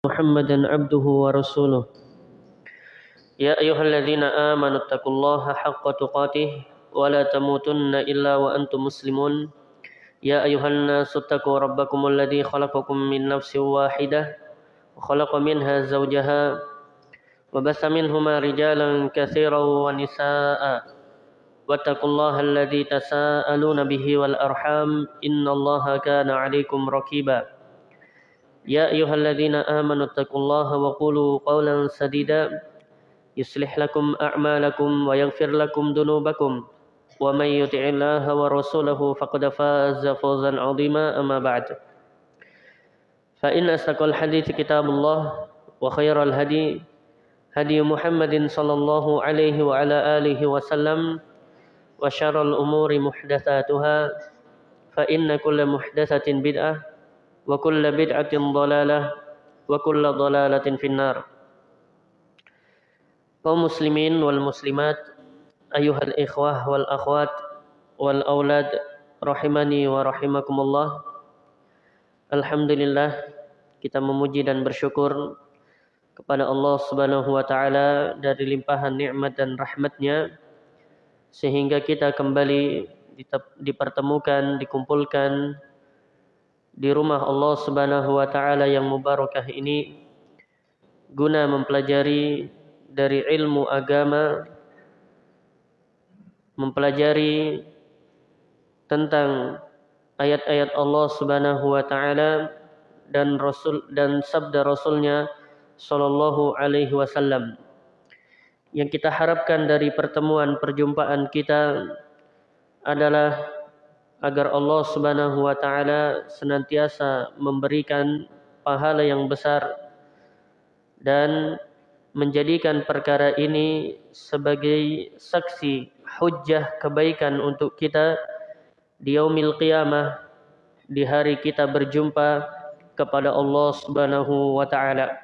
محمدا عبده ورسوله يا أيها الذين آمنوا اتقوا الله حق تقاته ولا تموتن إلا وأنتم مسلمون يا أيها الناس اتقوا ربكم الذي خلقكم من نفس واحدة وخلق منها زوجها وبث منهما رجالا كثيرا ونساء واتقوا الله الذي تساءلون به والأرحام إن الله كان عليكم ركيبا يا أيها الذين آمنوا اتقوا الله وقولوا قولا سديدا. يصلح لكم أعمالكم ويغفر لكم ذنوبكم. ومن يطع الله ورسوله فقد فاز فوزا عظيما أما بعد. فإن أصدق الحديث كتاب الله وخير الهدي هدي محمد صلى الله عليه وعلى آله وسلم. وشر الأمور محدثاتها فإن كل محدثة بدعة وكل بدعة ضلالة وكل ضلالة في النار kaum muslimin wal muslimat ayuhal ikhwah wal akhwat wal aulad rahimani wa rahimakumullah Alhamdulillah kita memuji dan bersyukur kepada Allah Subhanahu wa taala dari limpahan nikmat dan rahmatnya sehingga kita kembali dipertemukan dikumpulkan di rumah Allah Subhanahu wa taala yang mubarakah ini guna mempelajari dari ilmu agama mempelajari tentang ayat-ayat Allah Subhanahu wa taala dan rasul dan sabda rasulnya sallallahu alaihi wasallam. Yang kita harapkan dari pertemuan perjumpaan kita adalah agar Allah Subhanahu wa taala senantiasa memberikan pahala yang besar dan menjadikan perkara ini sebagai saksi hujjah kebaikan untuk kita di yaumil qiyamah di hari kita berjumpa kepada Allah Subhanahu wa taala.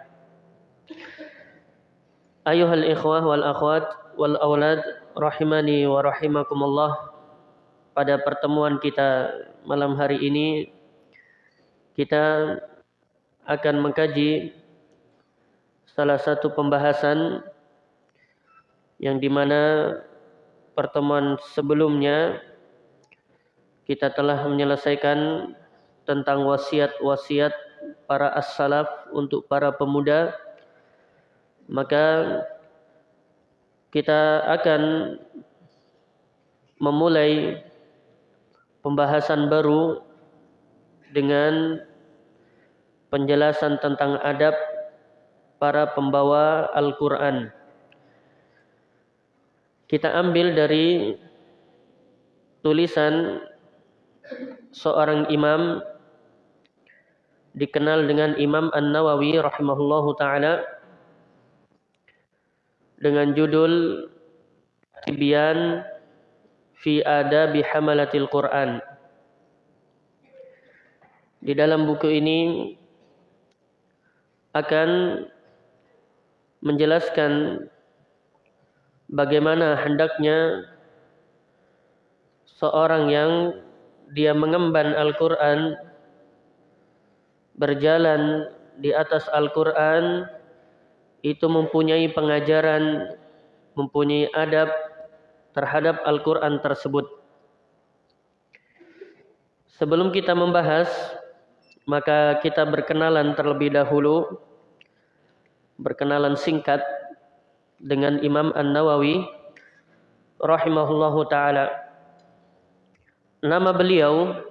Ayuhal ikhwah wal akhwat wal aulad rahimani wa rahimakumullah pada pertemuan kita malam hari ini kita akan mengkaji salah satu pembahasan yang di mana pertemuan sebelumnya kita telah menyelesaikan tentang wasiat-wasiat para as-salaf untuk para pemuda. Maka kita akan memulai pembahasan baru dengan penjelasan tentang adab para pembawa Al-Quran. Kita ambil dari tulisan seorang imam dikenal dengan Imam An-Nawawi rahimahullahu taala dengan judul Tibyan fi adabi hamalatil Quran. Di dalam buku ini akan menjelaskan bagaimana hendaknya seorang yang dia mengemban Al-Quran berjalan di atas Al-Quran itu mempunyai pengajaran, mempunyai adab terhadap Al-Quran tersebut. Sebelum kita membahas, maka kita berkenalan terlebih dahulu, berkenalan singkat dengan Imam An-Nawawi rahimahullahu taala. Nama beliau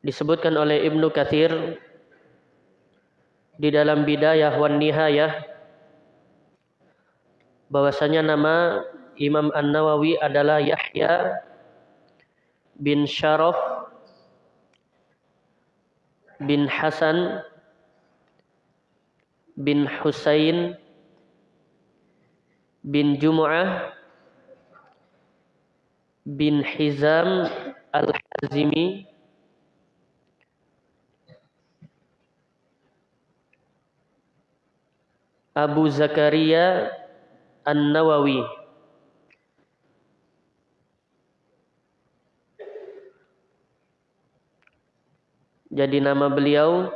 disebutkan oleh Ibnu Katsir di dalam Bidayah wan Nihayah bahwasanya nama Imam An-Nawawi adalah Yahya bin Syaraf bin Hasan bin Husain bin Jumu'ah bin Hizam Al-Hazimi Abu Zakaria An-Nawawi Jadi nama beliau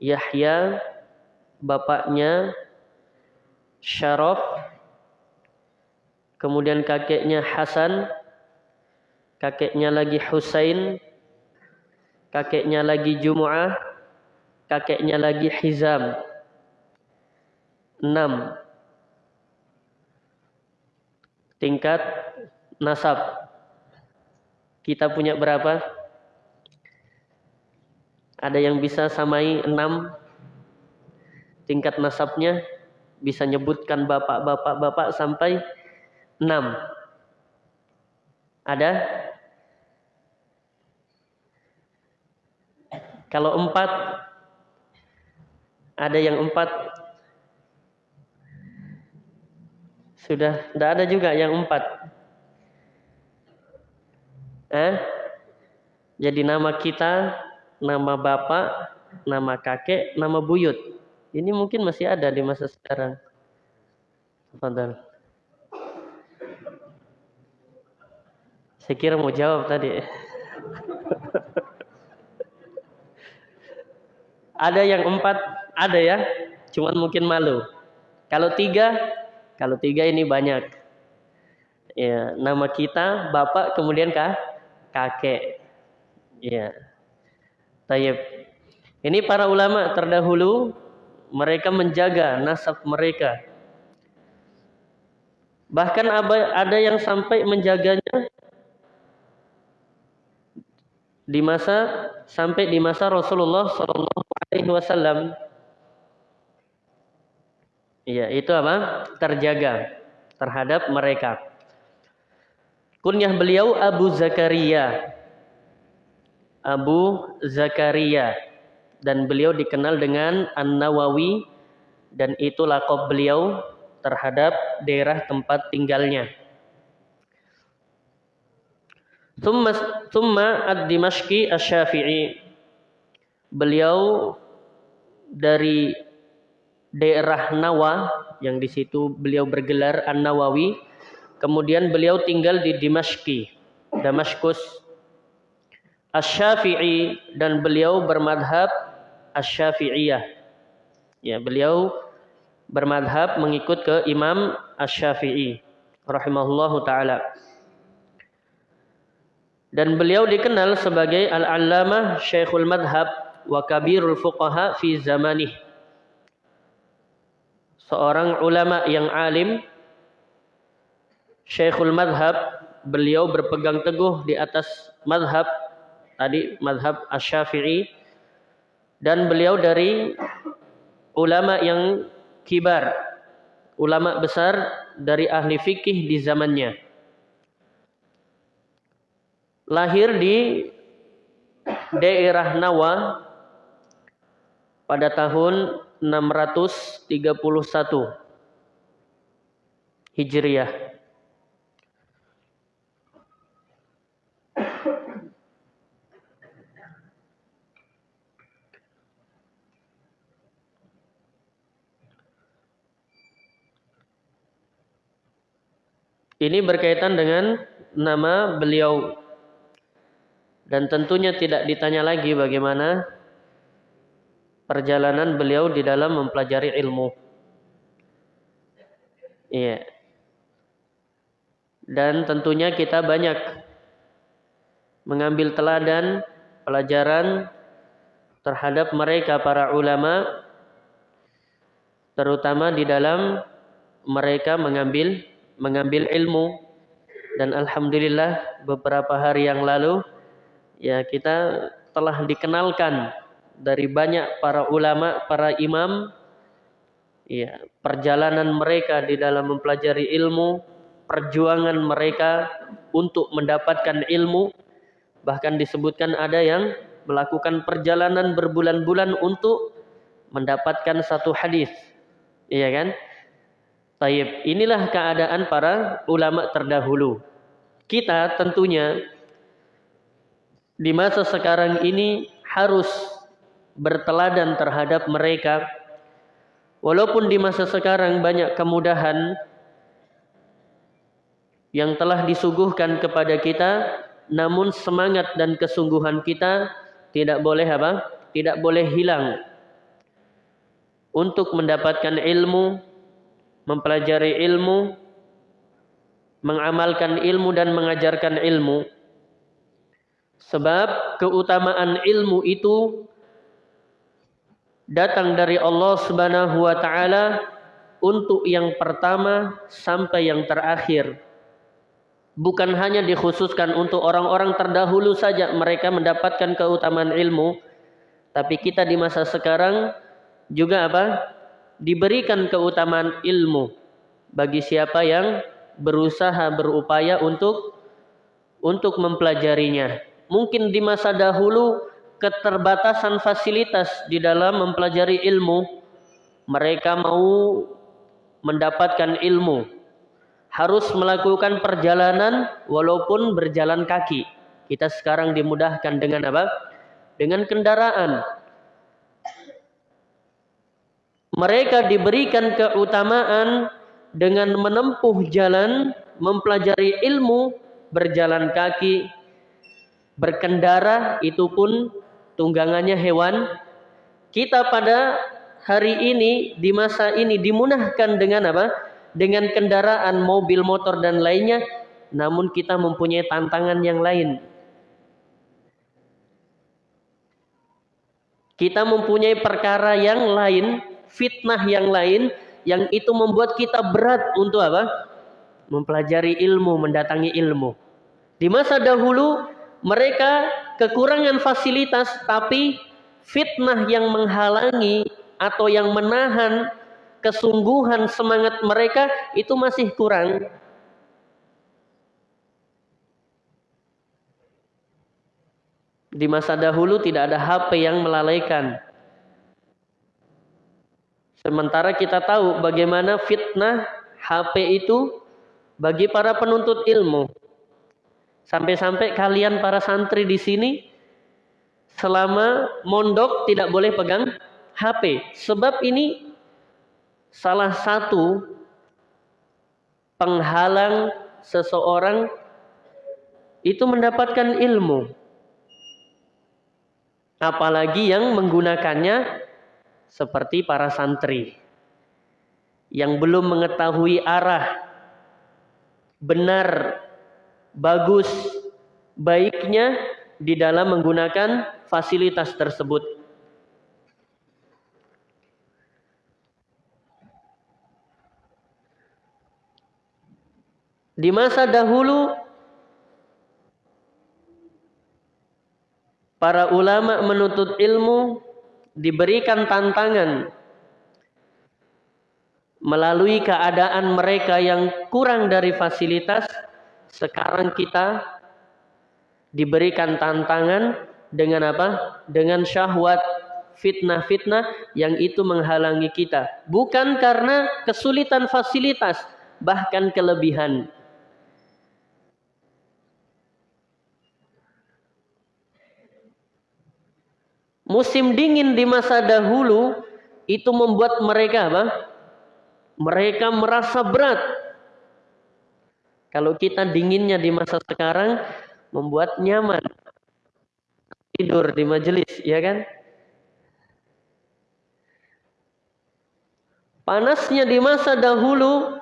Yahya, bapaknya Syaraf, kemudian kakeknya Hasan, kakeknya lagi Husain, kakeknya lagi Jumu'ah, kakeknya lagi Hizam. Enam. Tingkat nasab. Kita punya berapa? Ada yang bisa samai enam tingkat nasabnya? bisa nyebutkan bapak-bapak-bapak sampai enam. Ada? Kalau empat, ada yang empat. Sudah, tidak ada juga yang empat. Eh? Jadi nama kita, nama bapak, nama kakek, nama buyut. Ini mungkin masih ada di masa sekarang. Fadal. Saya kira mau jawab tadi. ada yang empat, ada ya. Cuman mungkin malu. Kalau tiga, kalau tiga ini banyak. Ya, nama kita, bapak, kemudian kah? kakek. Ya. Tayyib. Ini para ulama terdahulu mereka menjaga nasab mereka. Bahkan ada yang sampai menjaganya di masa sampai di masa Rasulullah Shallallahu Alaihi Wasallam. Iya, itu apa? Terjaga terhadap mereka. Kunyah beliau Abu Zakaria. Abu Zakaria dan beliau dikenal dengan An-Nawawi dan itu lakob beliau terhadap daerah tempat tinggalnya. Thumma ad-Dimashqi asy-Syafi'i. Beliau dari daerah Nawa yang di situ beliau bergelar An-Nawawi. Kemudian beliau tinggal di Dimashqi, Damaskus. Asy-Syafi'i dan beliau bermadhab Asy-Syafi'iyah. Ya, beliau bermadhab mengikut ke Imam Asy-Syafi'i rahimahullahu taala. Dan beliau dikenal sebagai Al-Allamah Syekhul Madhab wa Kabirul Fuqaha fi zamanih. Seorang ulama yang alim Syekhul Madhab beliau berpegang teguh di atas madhab tadi madhab Asy-Syafi'i dan beliau dari ulama yang kibar, ulama besar dari ahli fikih di zamannya. Lahir di daerah Nawa pada tahun 631 Hijriah. Ini berkaitan dengan nama beliau. Dan tentunya tidak ditanya lagi bagaimana perjalanan beliau di dalam mempelajari ilmu. Iya. Dan tentunya kita banyak mengambil teladan pelajaran terhadap mereka para ulama terutama di dalam mereka mengambil mengambil ilmu dan alhamdulillah beberapa hari yang lalu ya kita telah dikenalkan dari banyak para ulama, para imam ya perjalanan mereka di dalam mempelajari ilmu, perjuangan mereka untuk mendapatkan ilmu bahkan disebutkan ada yang melakukan perjalanan berbulan-bulan untuk mendapatkan satu hadis. Iya kan? Taib. Inilah keadaan para ulama terdahulu. Kita tentunya di masa sekarang ini harus berteladan terhadap mereka. Walaupun di masa sekarang banyak kemudahan yang telah disuguhkan kepada kita, namun semangat dan kesungguhan kita tidak boleh apa? Tidak boleh hilang. untuk mendapatkan ilmu, mempelajari ilmu, mengamalkan ilmu dan mengajarkan ilmu. Sebab keutamaan ilmu itu datang dari Allah Subhanahu wa taala untuk yang pertama sampai yang terakhir. Bukan hanya dikhususkan untuk orang-orang terdahulu saja mereka mendapatkan keutamaan ilmu, tapi kita di masa sekarang juga apa? Diberikan keutamaan ilmu bagi siapa yang berusaha berupaya untuk untuk mempelajarinya. Mungkin di masa dahulu keterbatasan fasilitas di dalam mempelajari ilmu, mereka mau mendapatkan ilmu harus melakukan perjalanan walaupun berjalan kaki. Kita sekarang dimudahkan dengan apa? Dengan kendaraan mereka diberikan keutamaan dengan menempuh jalan, mempelajari ilmu, berjalan kaki, berkendara, itu pun tunggangannya hewan. Kita pada hari ini, di masa ini dimudahkan dengan apa? Dengan kendaraan, mobil, motor, dan lainnya. Namun kita mempunyai tantangan yang lain. Kita mempunyai perkara yang lain fitnah yang lain yang itu membuat kita berat untuk apa? Mempelajari ilmu, mendatangi ilmu. Di masa dahulu mereka kekurangan fasilitas tapi fitnah yang menghalangi atau yang menahan kesungguhan semangat mereka itu masih kurang. Di masa dahulu tidak ada HP yang melalaikan. Sementara kita tahu bagaimana fitnah HP itu bagi para penuntut ilmu. Sampai-sampai kalian para santri di sini selama mondok tidak boleh pegang HP. Sebab ini salah satu penghalang seseorang itu mendapatkan ilmu. Apalagi yang menggunakannya seperti para santri yang belum mengetahui arah benar, bagus, baiknya di dalam menggunakan fasilitas tersebut. Di masa dahulu para ulama menuntut ilmu diberikan tantangan melalui keadaan mereka yang kurang dari fasilitas, sekarang kita diberikan tantangan dengan apa? Dengan syahwat, fitnah-fitnah yang itu menghalangi kita. Bukan karena kesulitan fasilitas, bahkan kelebihan. Musim dingin di masa dahulu itu membuat mereka apa? Mereka merasa berat. Kalau kita dinginnya di masa sekarang membuat nyaman. Tidur di majelis, ya kan? Panasnya di masa dahulu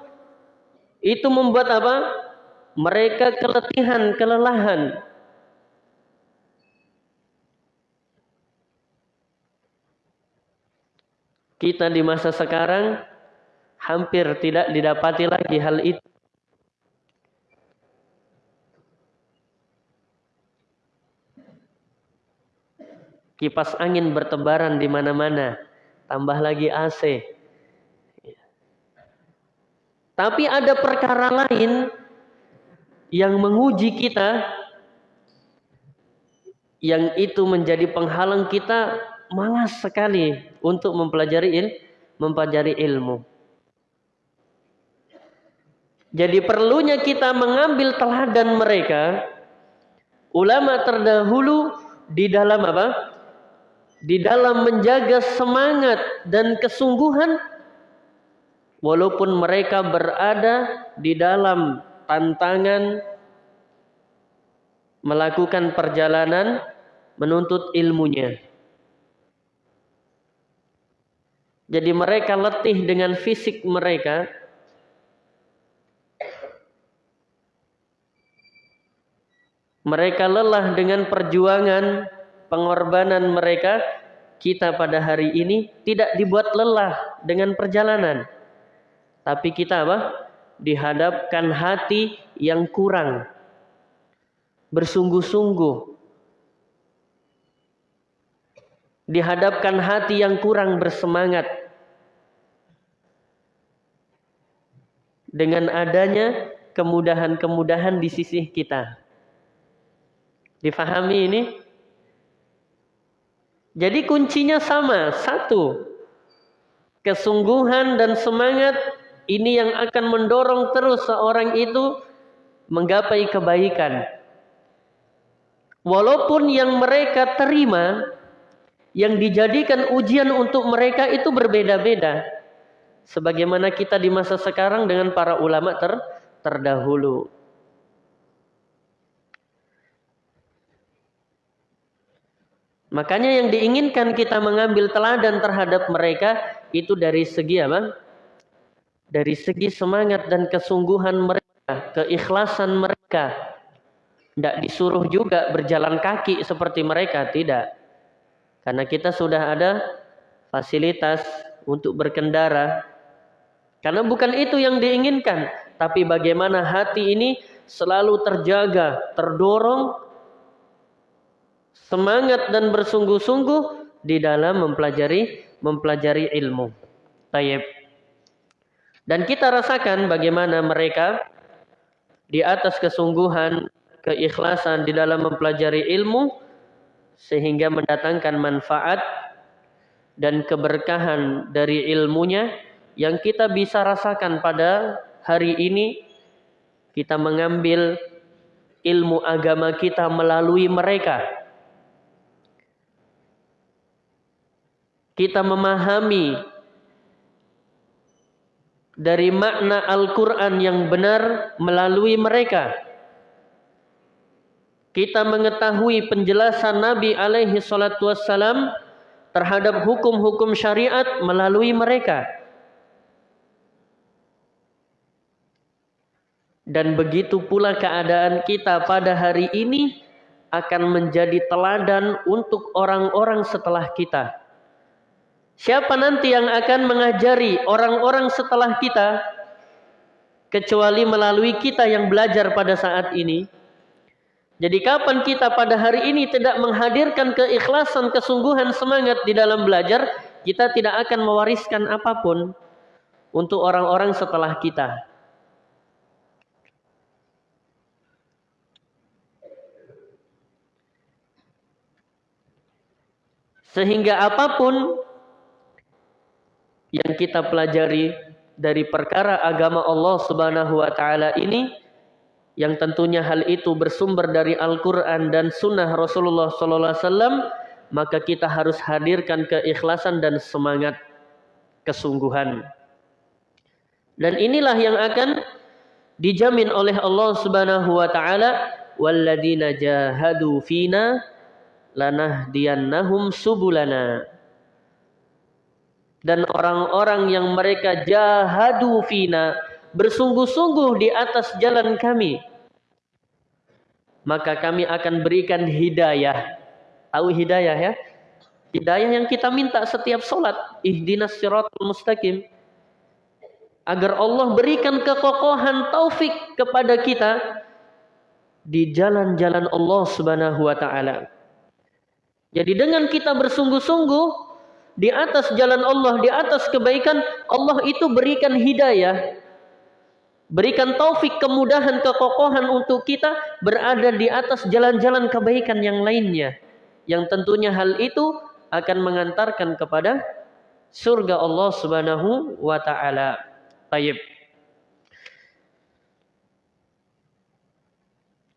itu membuat apa? Mereka keletihan, kelelahan. Kita di masa sekarang hampir tidak didapati lagi hal itu. Kipas angin bertebaran di mana-mana, tambah lagi AC. Tapi ada perkara lain yang menguji kita yang itu menjadi penghalang kita malas sekali untuk mempelajari il, mempelajari ilmu. Jadi perlunya kita mengambil teladan mereka ulama terdahulu di dalam apa? Di dalam menjaga semangat dan kesungguhan walaupun mereka berada di dalam tantangan melakukan perjalanan menuntut ilmunya. Jadi mereka letih dengan fisik mereka. Mereka lelah dengan perjuangan pengorbanan mereka. Kita pada hari ini tidak dibuat lelah dengan perjalanan. Tapi kita apa? Dihadapkan hati yang kurang. Bersungguh-sungguh dihadapkan hati yang kurang bersemangat dengan adanya kemudahan-kemudahan di sisi kita. Difahami ini? Jadi kuncinya sama, satu. Kesungguhan dan semangat ini yang akan mendorong terus seorang itu menggapai kebaikan. Walaupun yang mereka terima yang dijadikan ujian untuk mereka itu berbeda-beda. Sebagaimana kita di masa sekarang dengan para ulama ter terdahulu. Makanya yang diinginkan kita mengambil teladan terhadap mereka itu dari segi apa? Dari segi semangat dan kesungguhan mereka, keikhlasan mereka. Tidak disuruh juga berjalan kaki seperti mereka, tidak. Karena kita sudah ada fasilitas untuk berkendara. Karena bukan itu yang diinginkan, tapi bagaimana hati ini selalu terjaga, terdorong semangat dan bersungguh-sungguh di dalam mempelajari mempelajari ilmu. Tayyib. Dan kita rasakan bagaimana mereka di atas kesungguhan, keikhlasan di dalam mempelajari ilmu sehingga mendatangkan manfaat dan keberkahan dari ilmunya yang kita bisa rasakan pada hari ini kita mengambil ilmu agama kita melalui mereka kita memahami dari makna Al-Quran yang benar melalui mereka kita mengetahui penjelasan Nabi alaihi salatu wassalam terhadap hukum-hukum syariat melalui mereka. Dan begitu pula keadaan kita pada hari ini akan menjadi teladan untuk orang-orang setelah kita. Siapa nanti yang akan mengajari orang-orang setelah kita kecuali melalui kita yang belajar pada saat ini? Jadi kapan kita pada hari ini tidak menghadirkan keikhlasan, kesungguhan, semangat di dalam belajar, kita tidak akan mewariskan apa pun untuk orang-orang setelah kita. Sehingga apa pun yang kita pelajari dari perkara agama Allah Subhanahu wa taala ini yang tentunya hal itu bersumber dari Al-Quran dan Sunnah Rasulullah SAW, maka kita harus hadirkan keikhlasan dan semangat kesungguhan. Dan inilah yang akan dijamin oleh Allah Subhanahu wa taala, "Walladzina jahadu fina lanahdiyannahum subulana." Dan orang-orang yang mereka jahadu fina, bersungguh-sungguh di atas jalan kami, maka kami akan berikan hidayah. Tahu hidayah ya? Hidayah yang kita minta setiap sholat. Ihdinas siratul mustaqim. Agar Allah berikan kekokohan taufik kepada kita di jalan-jalan Allah subhanahu wa ta'ala. Jadi dengan kita bersungguh-sungguh di atas jalan Allah, di atas kebaikan, Allah itu berikan hidayah Berikan taufik, kemudahan, kekokohan untuk kita berada di atas jalan-jalan kebaikan yang lainnya. Yang tentunya hal itu akan mengantarkan kepada surga Allah Subhanahu wa taala. Tayyib.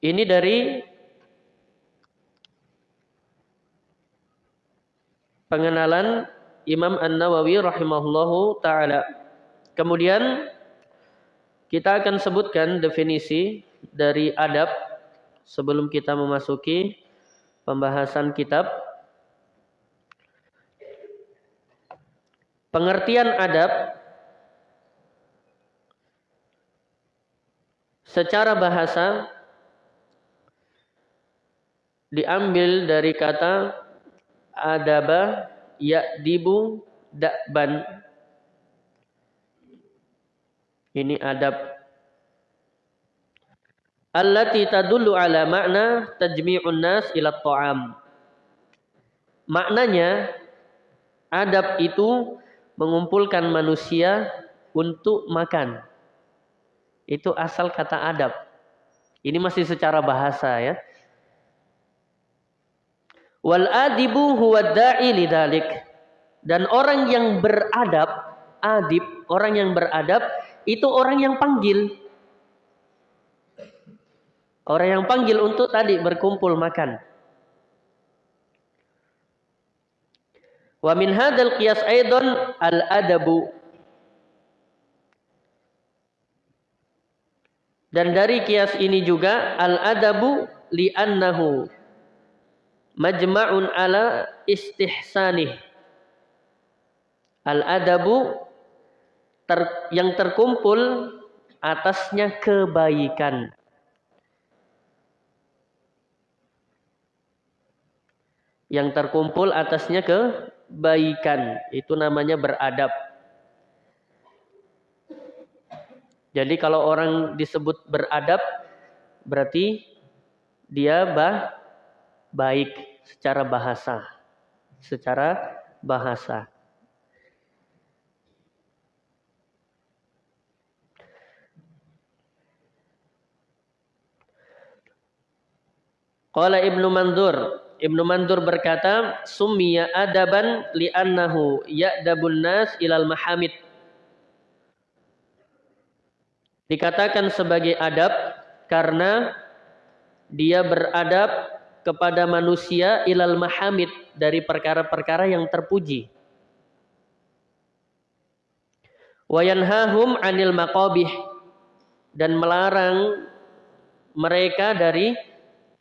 Ini dari pengenalan Imam An-Nawawi rahimahullahu taala. Kemudian kita akan sebutkan definisi dari adab sebelum kita memasuki pembahasan kitab. pengertian adab secara bahasa diambil dari kata adaba ya'dibu da'ban ini adab allati tadullu ala makna tajmi'un nas ila ta'am maknanya adab itu mengumpulkan manusia untuk makan. Itu asal kata adab. Ini masih secara bahasa ya. Wal adibu huwa da'i lidalik. Dan orang yang beradab, adib, orang yang beradab itu orang yang panggil. Orang yang panggil untuk tadi berkumpul makan. Wa min hadzal qiyas aidan al adabu. Dan dari kias ini juga al adabu li'annahu majma'un ala istihsanih. Al adabu ter, yang terkumpul atasnya kebaikan. Yang terkumpul atasnya ke kebaikan. Itu namanya beradab. Jadi kalau orang disebut beradab berarti dia bah, baik secara bahasa. Secara bahasa. Qala Ibnu Mandur Ibnu Mandur berkata, "Summiya adaban li'annahu ya'dabun nas ilal mahamid." Dikatakan sebagai adab karena dia beradab kepada manusia ilal mahamid dari perkara-perkara yang terpuji. Wayanhahum anil maqabih dan melarang mereka dari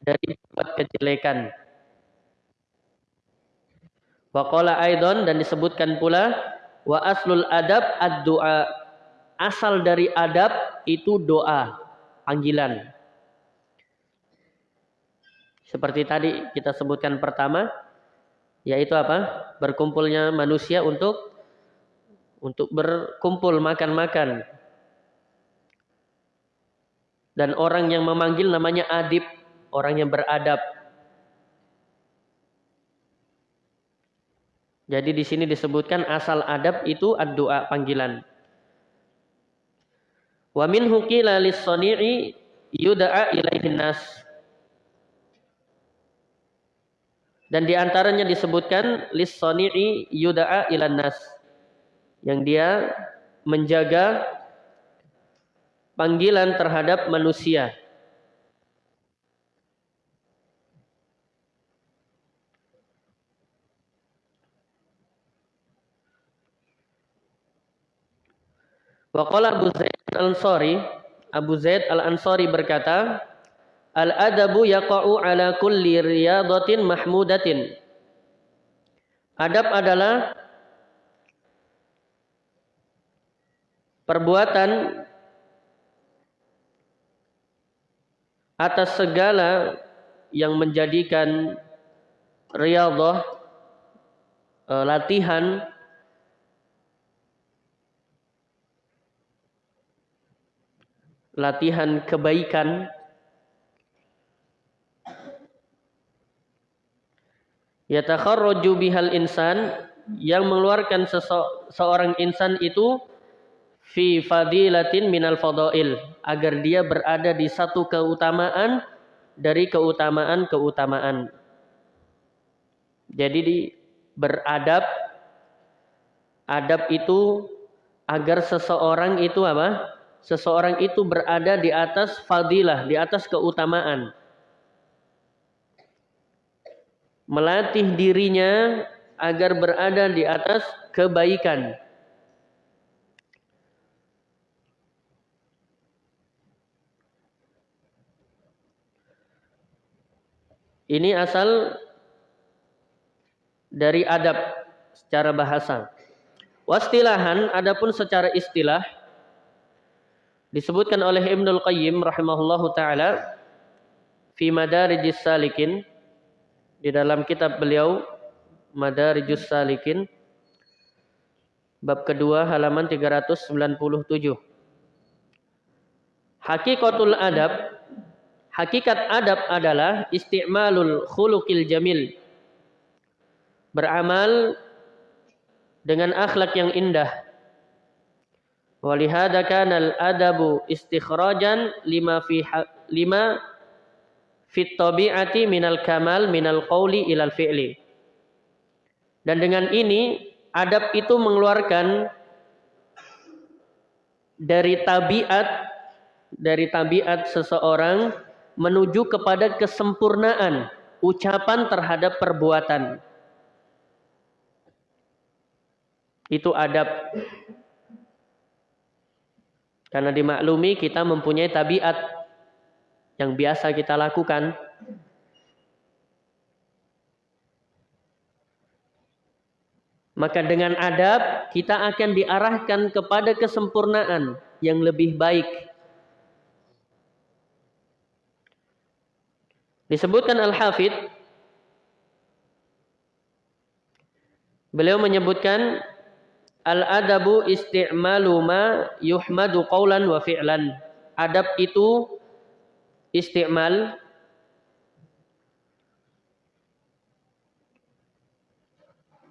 dari kejelekan. Waqala aidon dan disebutkan pula wa aslul adab ad-du'a. Asal dari adab itu doa, panggilan. Seperti tadi kita sebutkan pertama yaitu apa? Berkumpulnya manusia untuk untuk berkumpul makan-makan. Dan orang yang memanggil namanya adib, orang yang beradab. Jadi di sini disebutkan asal adab itu ad-doa panggilan. Wa min qila lis-sani'i yud'a ilaihin nas. Dan di antaranya disebutkan lis-sani'i yud'a ilan nas. Yang dia menjaga panggilan terhadap manusia. Waqala Abu Zaid Al-Ansari, Abu Zaid Al-Ansari berkata, Al-adabu yaqa'u ala kulli riyadatin mahmudatin. Adab adalah perbuatan atas segala yang menjadikan riyadhah eh, latihan latihan kebaikan yatakharraju bihal insan yang mengeluarkan seorang insan itu fi fadilatin minal fadail agar dia berada di satu keutamaan dari keutamaan-keutamaan. Jadi di beradab adab itu agar seseorang itu apa? seseorang itu berada di atas fadilah, di atas keutamaan. Melatih dirinya agar berada di atas kebaikan. Ini asal dari adab secara bahasa. Wastilahan adapun secara istilah disebutkan oleh Ibnul Qayyim rahimahullahu taala fi Madarijis Salikin di dalam kitab beliau Madarijus Salikin bab kedua halaman 397 Hakikatul adab hakikat adab adalah isti'malul khuluqil jamil beramal dengan akhlak yang indah. Walihada kana al-adabu istikhrajan lima fi lima fit tabi'ati minal kamal minal qawli ilal fi'li. Dan dengan ini adab itu mengeluarkan dari tabiat dari tabiat seseorang menuju kepada kesempurnaan ucapan terhadap perbuatan. Itu adab. Karena dimaklumi kita mempunyai tabiat yang biasa kita lakukan. Maka dengan adab kita akan diarahkan kepada kesempurnaan yang lebih baik. Disebutkan Al-Hafidh Beliau menyebutkan Al-adabu isti'malu ma yuhmadu qawlan wa fi'lan. Adab itu isti'mal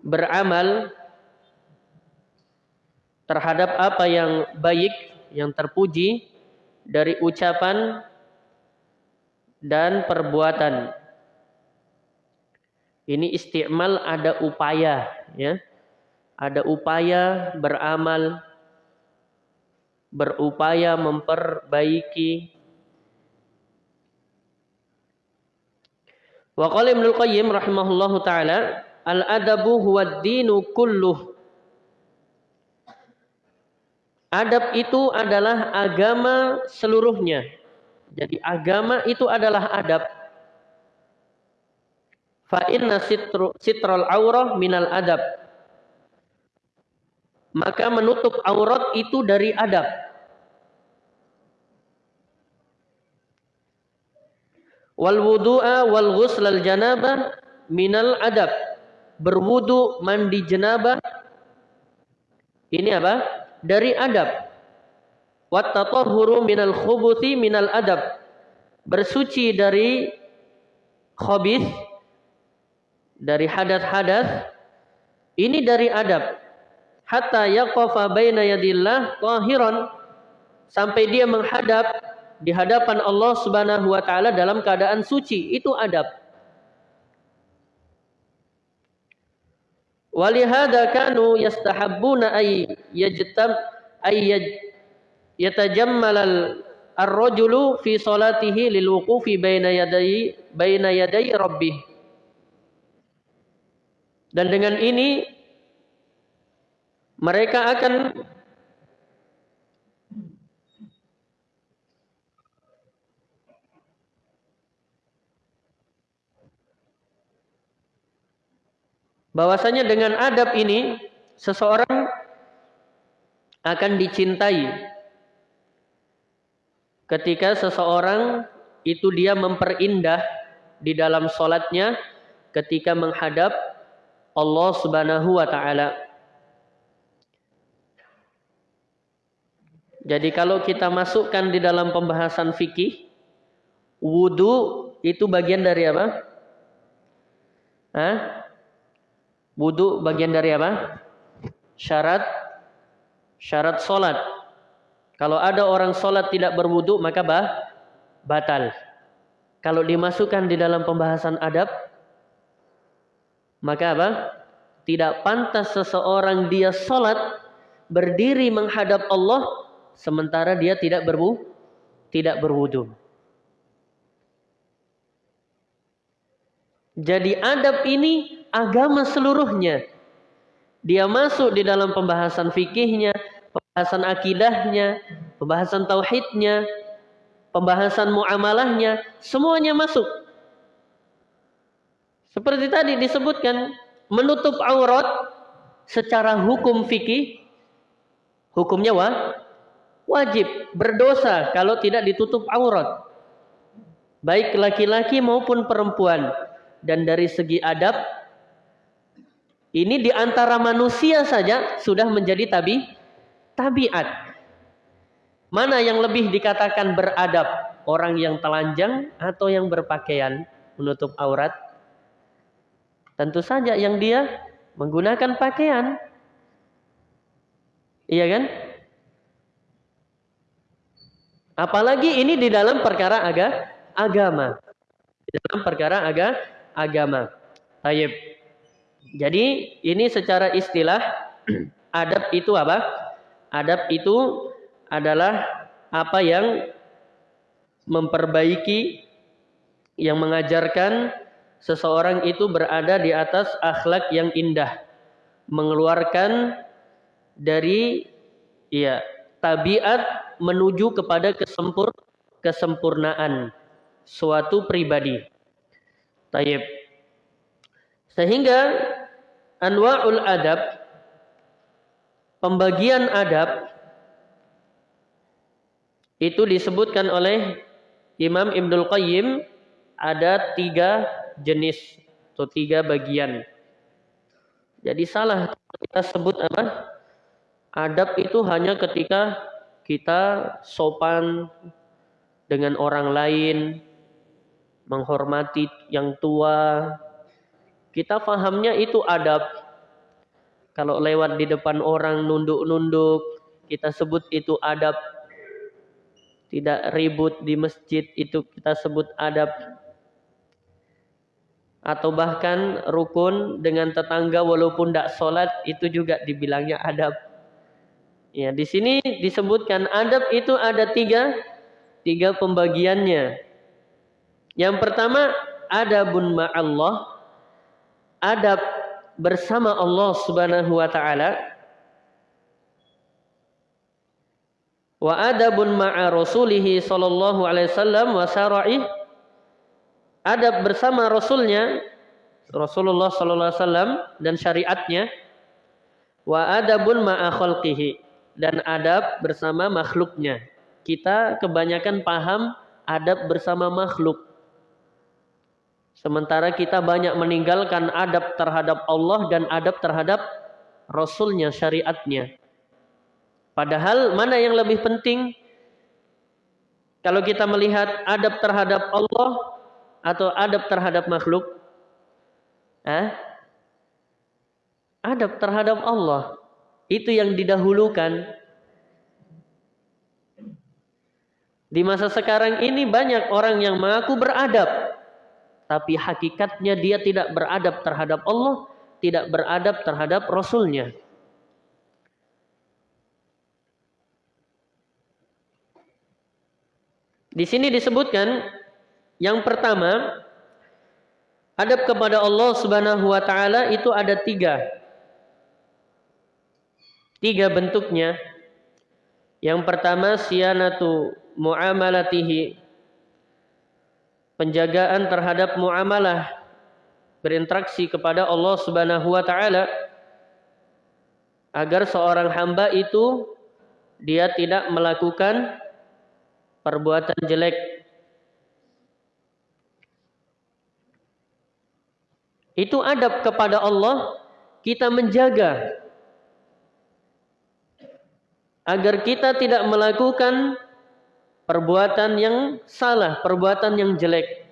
beramal terhadap apa yang baik, yang terpuji dari ucapan dan perbuatan. Ini isti'mal ada upaya, ya ada upaya beramal, berupaya memperbaiki. Wa qala Ibnu Qayyim rahimahullahu taala, al-adabu huwa dinu kulluh. Adab itu adalah agama seluruhnya. Jadi agama itu adalah adab. Fa inna sitral aurah minal adab maka menutup aurat itu dari adab. Wal wudu'a wal ghusl al janabah minal adab. Berwudu, mandi janabah ini apa? Dari adab. Wat tatahhuru minal khubuthi minal adab. Bersuci dari khabith dari hadat-hadat ini dari adab hatta yaqafa baina yadillah tahiran sampai dia menghadap di hadapan Allah Subhanahu wa taala dalam keadaan suci itu adab. Walihada kanu yastahabbuna ay yajtam ay yatajammal ar-rajulu fi salatihi lil wuqufi baina yaday baina yaday rabbih. Dan dengan ini mereka akan bahwasanya dengan adab ini seseorang akan dicintai ketika seseorang itu dia memperindah di dalam solatnya ketika menghadap Allah Subhanahu wa taala. Jadi kalau kita masukkan di dalam pembahasan fikih, wudhu itu bagian dari apa? Hah? Wudhu bagian dari apa? Syarat syarat solat. Kalau ada orang solat tidak berwudhu maka bah, batal. Kalau dimasukkan di dalam pembahasan adab, maka apa? Tidak pantas seseorang dia solat berdiri menghadap Allah sementara dia tidak berwu tidak berwudu. Jadi adab ini agama seluruhnya. Dia masuk di dalam pembahasan fikihnya, pembahasan akidahnya, pembahasan tauhidnya, pembahasan muamalahnya, semuanya masuk. Seperti tadi disebutkan, menutup aurat secara hukum fikih hukumnya wa, wajib berdosa kalau tidak ditutup aurat. Baik laki-laki maupun perempuan. Dan dari segi adab ini di antara manusia saja sudah menjadi tabi tabiat. Mana yang lebih dikatakan beradab? Orang yang telanjang atau yang berpakaian menutup aurat? Tentu saja yang dia menggunakan pakaian. Iya kan? Apalagi ini di dalam perkara aga, agama. Di dalam perkara aga, agama. Tayyib. Jadi ini secara istilah adab itu apa? Adab itu adalah apa yang memperbaiki yang mengajarkan seseorang itu berada di atas akhlak yang indah, mengeluarkan dari ya tabiat menuju kepada kesempur kesempurnaan suatu pribadi. Taib. Sehingga anwa'ul adab pembagian adab itu disebutkan oleh Imam Ibnul Qayyim ada tiga jenis atau tiga bagian. Jadi salah kita sebut apa? Adab itu hanya ketika kita sopan dengan orang lain, menghormati yang tua. Kita fahamnya itu adab. Kalau lewat di depan orang nunduk-nunduk, kita sebut itu adab. Tidak ribut di masjid itu kita sebut adab atau bahkan rukun dengan tetangga walaupun tidak sholat itu juga dibilangnya adab. Ya, di sini disebutkan adab itu ada tiga, tiga pembagiannya. Yang pertama adabun ma'allah, adab bersama Allah Subhanahu wa taala. Wa adabun ma'a rasulihi sallallahu alaihi wasallam wa syara'i adab bersama Rasulnya Rasulullah Sallallahu Alaihi Wasallam dan syariatnya. Wa adabun ma'a khalqihi dan adab bersama makhluknya. Kita kebanyakan paham adab bersama makhluk sementara kita banyak meninggalkan adab terhadap Allah dan adab terhadap Rasulnya syariatnya padahal mana yang lebih penting kalau kita melihat adab terhadap Allah atau adab terhadap makhluk? Hah? Adab terhadap Allah. Itu yang didahulukan. Di masa sekarang ini banyak orang yang mengaku beradab. Tapi hakikatnya dia tidak beradab terhadap Allah. Tidak beradab terhadap Rasulnya. Di sini disebutkan yang pertama, adab kepada Allah Subhanahu wa taala itu ada tiga. Tiga bentuknya. Yang pertama siyanatu muamalatihi. Penjagaan terhadap muamalah berinteraksi kepada Allah Subhanahu wa taala agar seorang hamba itu dia tidak melakukan perbuatan jelek. Itu adab kepada Allah kita menjaga agar kita tidak melakukan perbuatan yang salah, perbuatan yang jelek.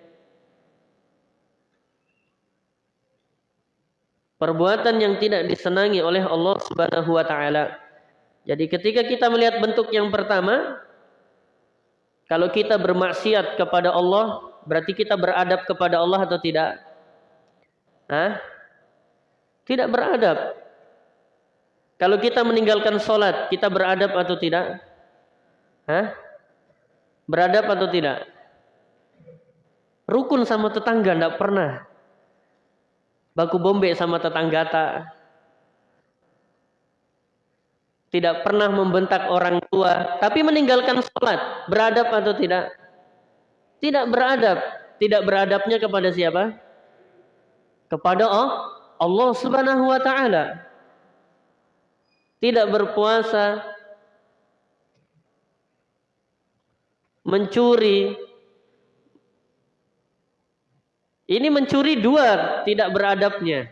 Perbuatan yang tidak disenangi oleh Allah Subhanahu wa taala. Jadi ketika kita melihat bentuk yang pertama, kalau kita bermaksiat kepada Allah, berarti kita beradab kepada Allah atau tidak? Hah? Tidak beradab. Kalau kita meninggalkan sholat, kita beradab atau tidak? Hah? Beradab atau tidak? Rukun sama tetangga tidak pernah. Baku bombe sama tetangga tak. Tidak pernah membentak orang tua. Tapi meninggalkan sholat. Beradab atau tidak? Tidak beradab. Tidak beradabnya kepada siapa? kepada Allah Subhanahu wa taala. tidak berpuasa, mencuri. Ini mencuri dua tidak beradabnya.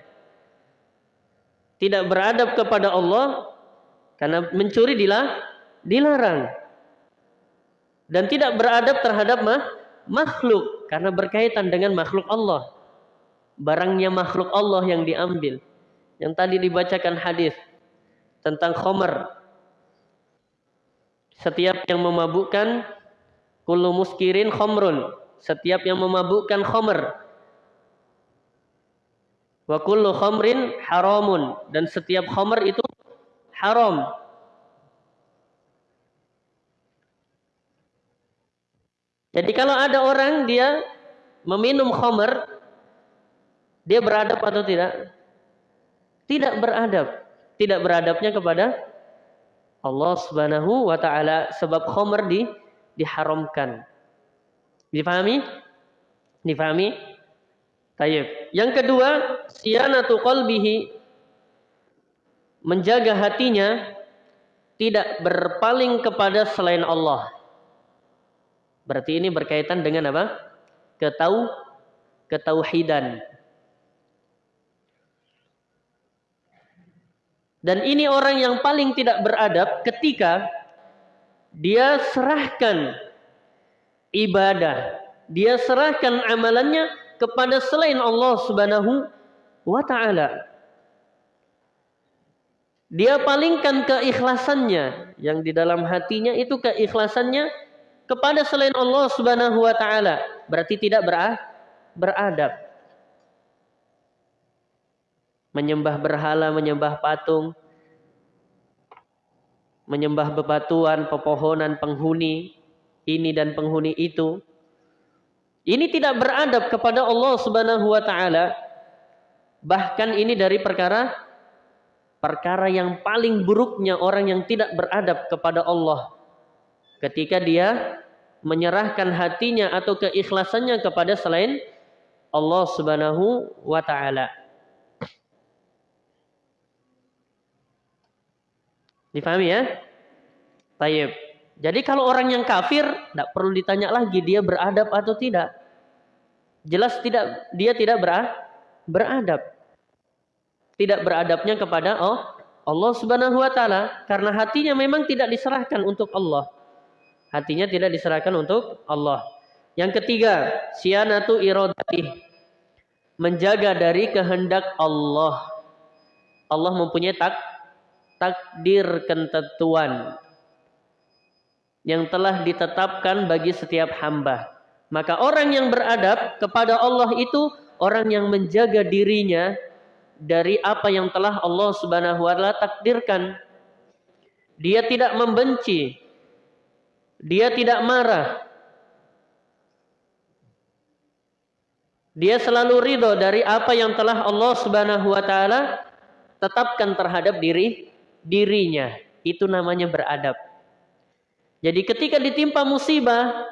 Tidak beradab kepada Allah karena mencuri dilarang. Dan tidak beradab terhadap makhluk karena berkaitan dengan makhluk Allah. Barangnya makhluk Allah yang diambil. Yang tadi dibacakan hadis tentang khomer. Setiap yang memabukkan Kullu muskirin khomrun. Setiap yang memabukkan khomer. Wa kullu khomrin haramun. Dan setiap khomer itu haram. Jadi kalau ada orang dia meminum khomer, dia beradab atau tidak? Tidak beradab. Tidak beradabnya kepada Allah Subhanahu wa taala sebab khomer di diharamkan. Difahami? Difahami? Tayyib. Yang kedua, siyanatu qalbihi menjaga hatinya tidak berpaling kepada selain Allah. Berarti ini berkaitan dengan apa? Ketau ketauhidan. Dan ini orang yang paling tidak beradab ketika dia serahkan ibadah, dia serahkan amalannya kepada selain Allah Subhanahu wa taala. Dia palingkan keikhlasannya yang di dalam hatinya itu keikhlasannya kepada selain Allah Subhanahu wa taala. Berarti tidak beradab. Menyembah berhala, menyembah patung, menyembah bebatuan, pepohonan, penghuni ini dan penghuni itu. Ini tidak beradab kepada Allah Subhanahu wa taala. Bahkan ini dari perkara perkara yang paling buruknya orang yang tidak beradab kepada Allah. Ketika dia menyerahkan hatinya atau keikhlasannya kepada selain Allah Subhanahu wa taala. Difahami ya? Tayyib. Jadi kalau orang yang kafir, tidak perlu ditanya lagi dia beradab atau tidak. Jelas tidak dia tidak beradab. Tidak beradabnya kepada oh, Allah Subhanahu wa taala karena hatinya memang tidak diserahkan untuk Allah. Hatinya tidak diserahkan untuk Allah. Yang ketiga, sianatu iradati. Menjaga dari kehendak Allah. Allah mempunyai tak takdir ketentuan yang telah ditetapkan bagi setiap hamba. Maka orang yang beradab kepada Allah itu orang yang menjaga dirinya dari apa yang telah Allah Subhanahu wa taala takdirkan. Dia tidak membenci. Dia tidak marah. Dia selalu ridho dari apa yang telah Allah Subhanahu wa taala tetapkan terhadap diri dirinya. Itu namanya beradab. Jadi ketika ditimpa musibah,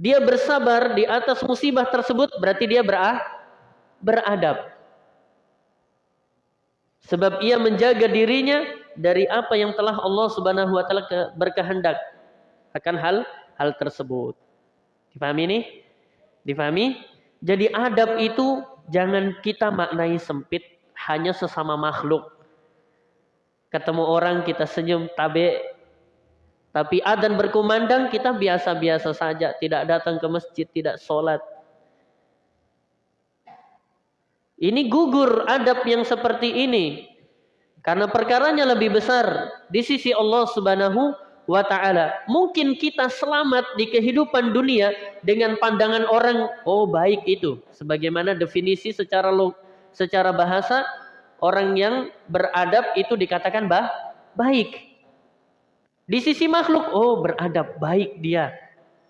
dia bersabar di atas musibah tersebut berarti dia berah, beradab. Sebab ia menjaga dirinya dari apa yang telah Allah Subhanahu wa taala berkehendak akan hal hal tersebut. Difahami ini? Difahami? Jadi adab itu jangan kita maknai sempit hanya sesama makhluk ketemu orang kita senyum tabe. Tapi adzan berkumandang kita biasa-biasa saja. Tidak datang ke masjid tidak sholat. Ini gugur adab yang seperti ini. Karena perkaranya lebih besar di sisi Allah Subhanahu wa taala. Mungkin kita selamat di kehidupan dunia dengan pandangan orang oh baik itu. Sebagaimana definisi secara secara bahasa orang yang beradab itu dikatakan bah, baik. Di sisi makhluk, oh beradab baik dia.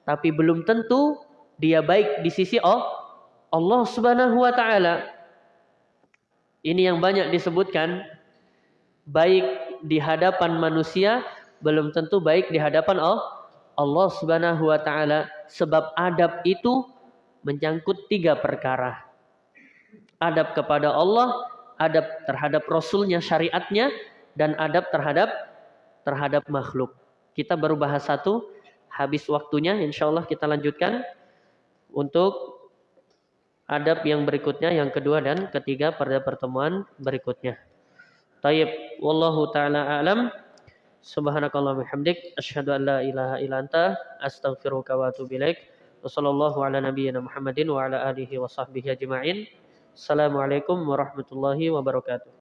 Tapi belum tentu dia baik di sisi oh, Allah subhanahu wa ta'ala. Ini yang banyak disebutkan. Baik di hadapan manusia, belum tentu baik di hadapan oh, Allah subhanahu wa ta'ala. Sebab adab itu menyangkut tiga perkara. Adab kepada Allah, adab terhadap rasulnya syariatnya dan adab terhadap terhadap makhluk. Kita baru bahas satu, habis waktunya insya Allah kita lanjutkan untuk adab yang berikutnya, yang kedua dan ketiga pada pertemuan berikutnya. Tayyib, wallahu taala alam. Subhanakallah bihamdik asyhadu an la ilaha illa anta astaghfiruka wa atubu ilaik. Wassallallahu ala nabiyyina Muhammadin wa ala alihi wa sahbihi ajma'in. Assalamualaikum warahmatullahi wabarakatuh.